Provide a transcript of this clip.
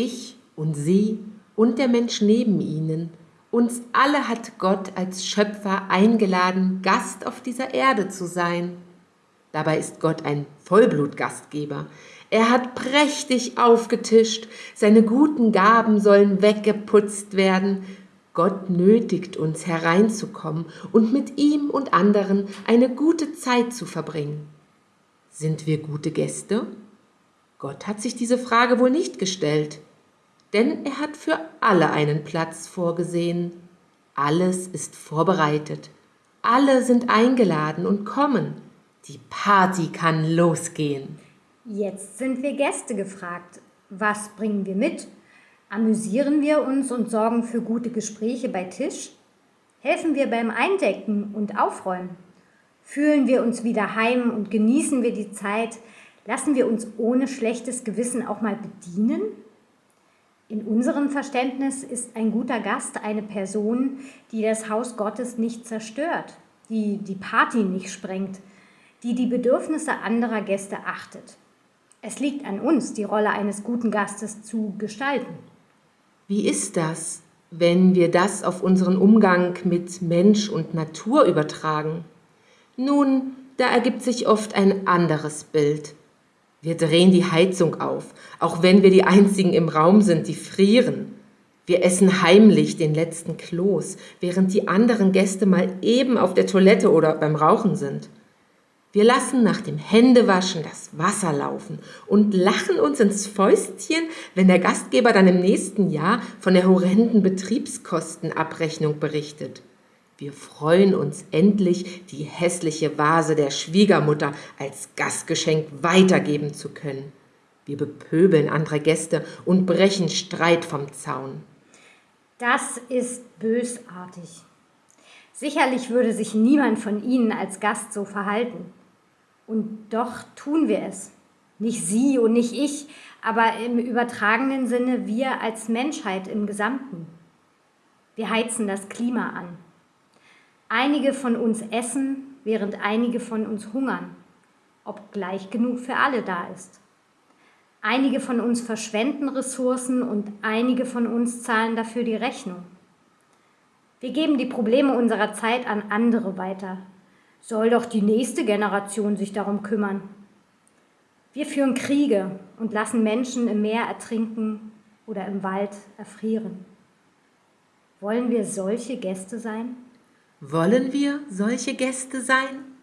Ich und Sie und der Mensch neben Ihnen, uns alle hat Gott als Schöpfer eingeladen, Gast auf dieser Erde zu sein. Dabei ist Gott ein Vollblutgastgeber. Er hat prächtig aufgetischt, seine guten Gaben sollen weggeputzt werden. Gott nötigt uns hereinzukommen und mit ihm und anderen eine gute Zeit zu verbringen. Sind wir gute Gäste? Gott hat sich diese Frage wohl nicht gestellt, denn er hat für alle einen Platz vorgesehen. Alles ist vorbereitet. Alle sind eingeladen und kommen. Die Party kann losgehen. Jetzt sind wir Gäste gefragt. Was bringen wir mit? Amüsieren wir uns und sorgen für gute Gespräche bei Tisch? Helfen wir beim Eindecken und Aufräumen? Fühlen wir uns wieder heim und genießen wir die Zeit? Lassen wir uns ohne schlechtes Gewissen auch mal bedienen? In unserem Verständnis ist ein guter Gast eine Person, die das Haus Gottes nicht zerstört, die die Party nicht sprengt, die die Bedürfnisse anderer Gäste achtet. Es liegt an uns, die Rolle eines guten Gastes zu gestalten. Wie ist das, wenn wir das auf unseren Umgang mit Mensch und Natur übertragen? Nun, da ergibt sich oft ein anderes Bild. Wir drehen die Heizung auf, auch wenn wir die Einzigen im Raum sind, die frieren. Wir essen heimlich den letzten Kloß, während die anderen Gäste mal eben auf der Toilette oder beim Rauchen sind. Wir lassen nach dem Händewaschen das Wasser laufen und lachen uns ins Fäustchen, wenn der Gastgeber dann im nächsten Jahr von der horrenden Betriebskostenabrechnung berichtet. Wir freuen uns endlich, die hässliche Vase der Schwiegermutter als Gastgeschenk weitergeben zu können. Wir bepöbeln andere Gäste und brechen Streit vom Zaun. Das ist bösartig. Sicherlich würde sich niemand von Ihnen als Gast so verhalten. Und doch tun wir es. Nicht Sie und nicht ich, aber im übertragenen Sinne wir als Menschheit im Gesamten. Wir heizen das Klima an. Einige von uns essen, während einige von uns hungern, ob gleich genug für alle da ist. Einige von uns verschwenden Ressourcen und einige von uns zahlen dafür die Rechnung. Wir geben die Probleme unserer Zeit an andere weiter, soll doch die nächste Generation sich darum kümmern. Wir führen Kriege und lassen Menschen im Meer ertrinken oder im Wald erfrieren. Wollen wir solche Gäste sein? Wollen wir solche Gäste sein?